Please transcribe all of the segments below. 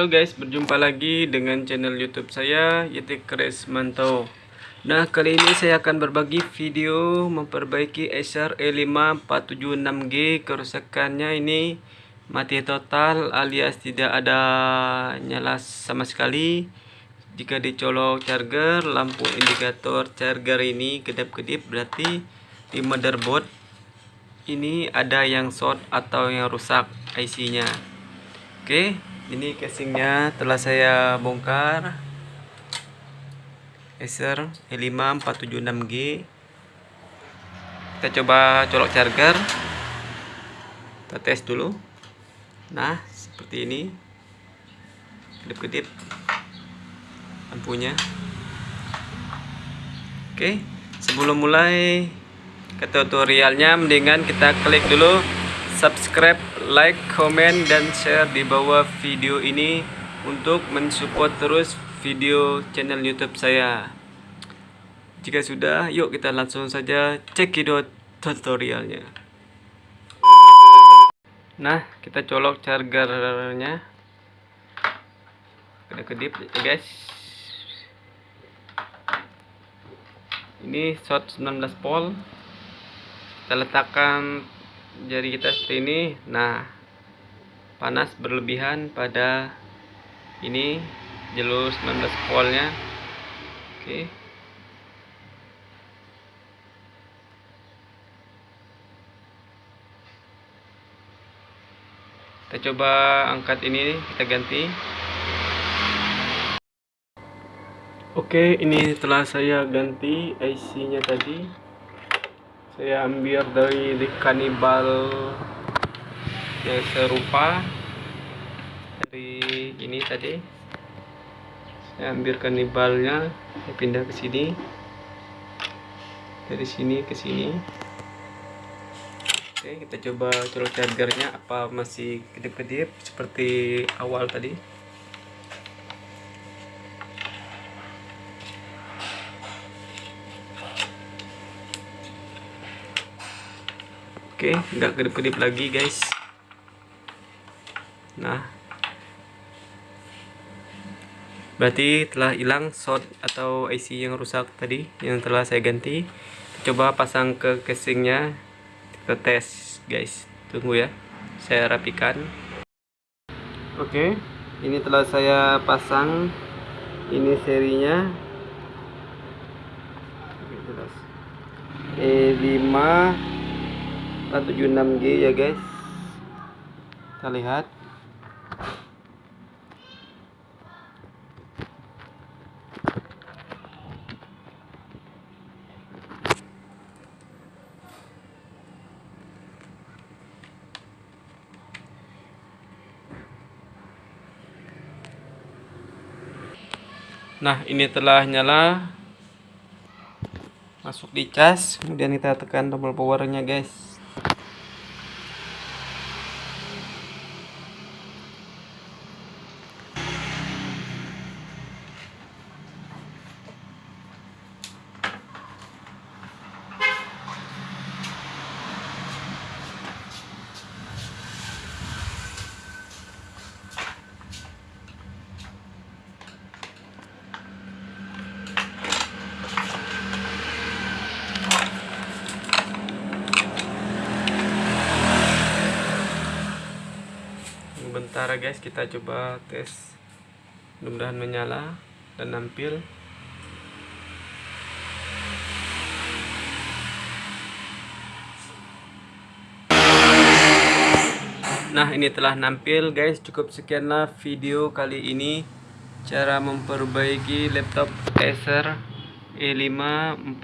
Halo guys, berjumpa lagi dengan channel YouTube saya Yetik Mantau. Nah, kali ini saya akan berbagi video memperbaiki Acer E5 476G. Kerusakannya ini mati total alias tidak ada nyala sama sekali. Jika dicolok charger, lampu indikator charger ini kedap-kedip berarti di motherboard ini ada yang short atau yang rusak IC-nya. Oke, ini casingnya telah saya bongkar. Acer E5 476G. Kita coba colok charger. Kita tes dulu. Nah, seperti ini. Kedip-kedip lampunya. Oke, sebelum mulai ke tutorialnya mendingan kita klik dulu subscribe, like, komen, dan share di bawah video ini untuk mensupport terus video channel YouTube saya. Jika sudah, yuk kita langsung saja cekidot tutorialnya. Nah, kita colok chargernya. Kedip-kedip ya guys. Ini short 19 volt. Kita letakkan jari kita seperti ini. Nah panas berlebihan pada ini jalur 19 voltnya. Oke. Kita coba angkat ini kita ganti. Oke ini telah saya ganti IC nya tadi saya ambil dari di kanibal yang serupa. Dari ini tadi. Saya ambil kanibalnya saya pindah ke sini. Dari sini ke sini. Oke kita coba colok chargernya apa masih kedip-kedip seperti awal tadi Oke, nggak kedip-kedip lagi guys. Nah, berarti telah hilang short atau IC yang rusak tadi yang telah saya ganti. Coba pasang ke casingnya, kita tes guys. Tunggu ya, saya rapikan. Oke, ini telah saya pasang. Ini serinya. E5 476G ya guys. Kita lihat. Nah ini telah nyala. Masuk di cas Kemudian kita tekan tombol powernya guys sementara guys kita coba tes mudah-mudahan menyala dan nampil. Nah ini telah nampil guys. Cukup sekianlah video kali ini. Cara memperbaiki laptop Acer E5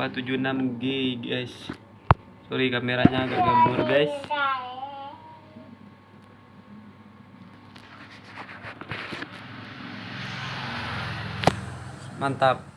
476G guys. Sorry kameranya agak gambur guys Mantap.